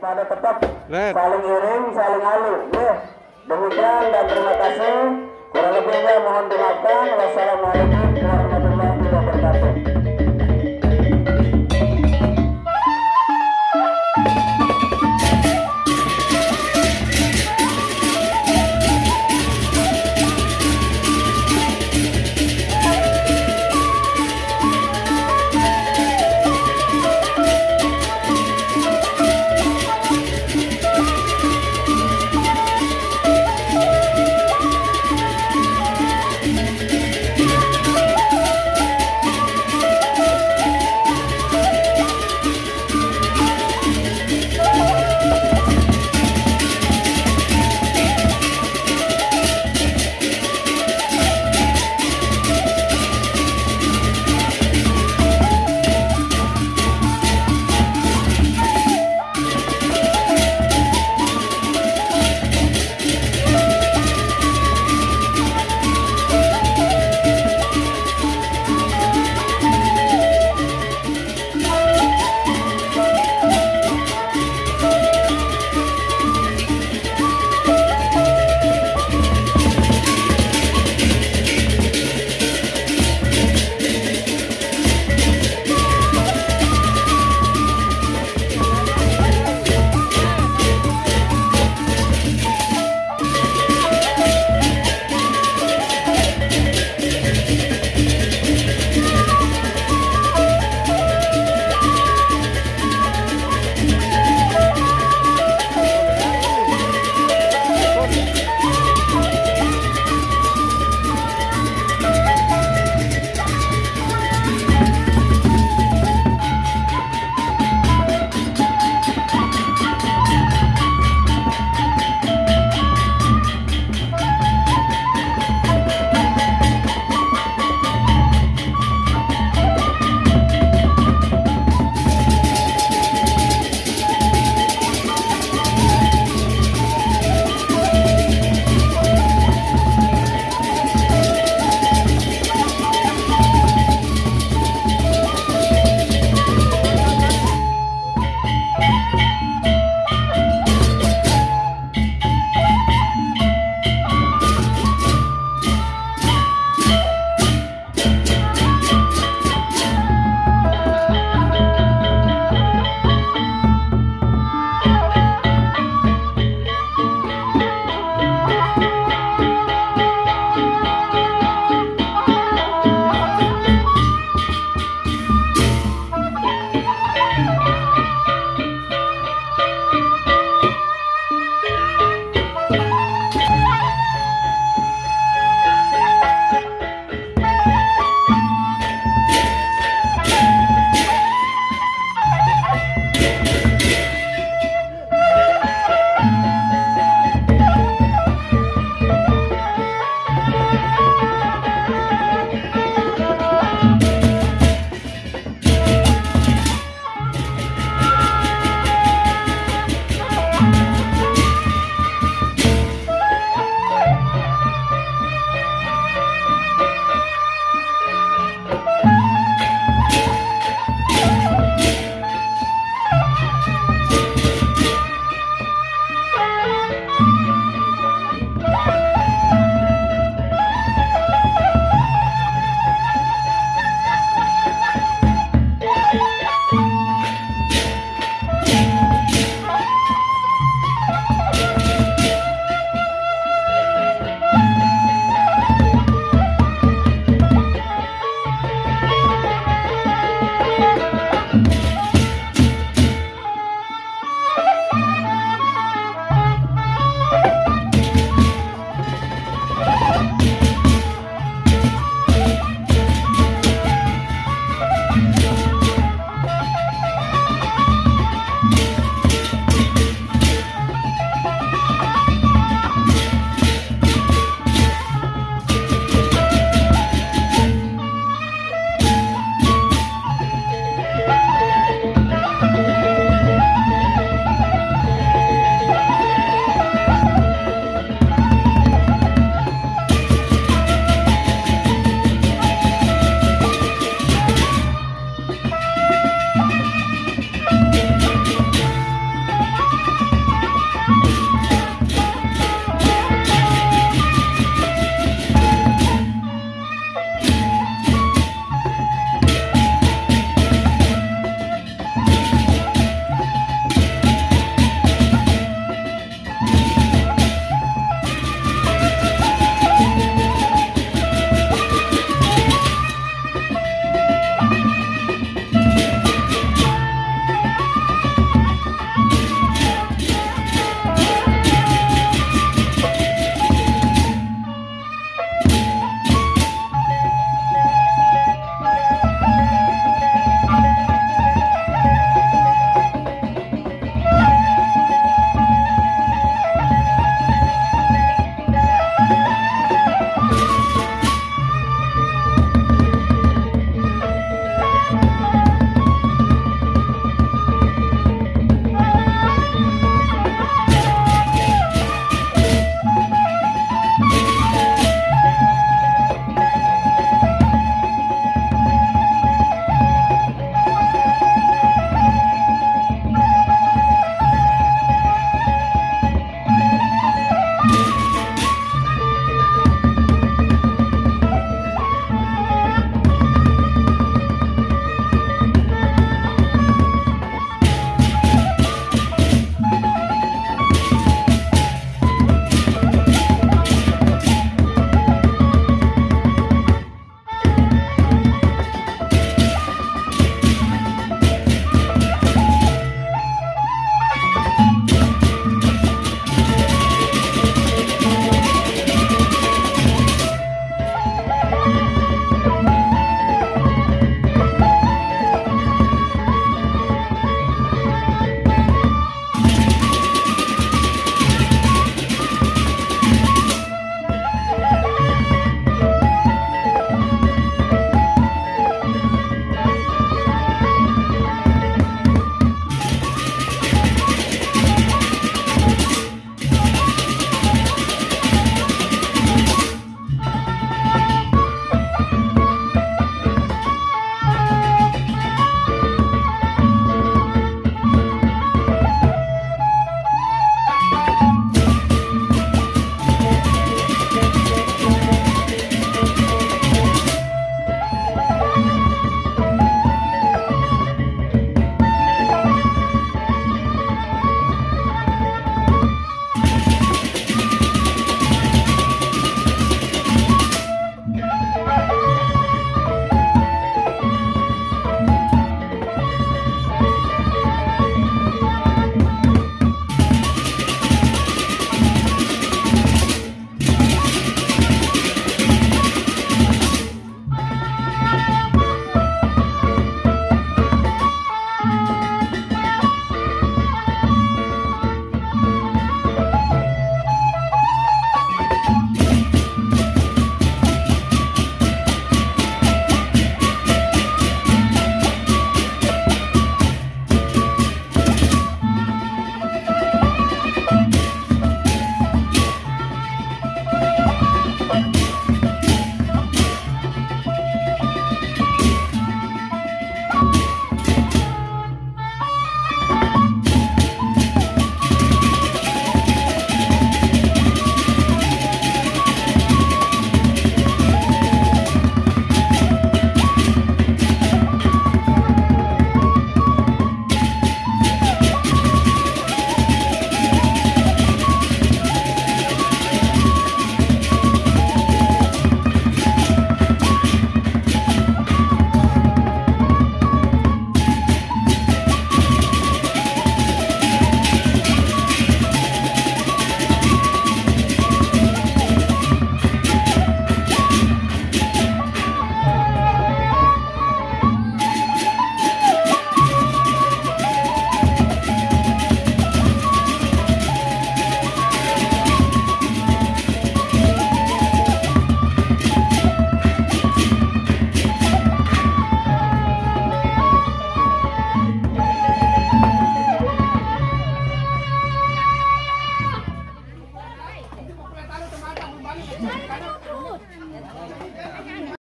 pada tetap saling iring, saling alu. Ya. Demikian dan terima kasih. Kurang lebihnya mohon dimaafkan. Wassalamualaikum warahmatullahi wabarakatuh.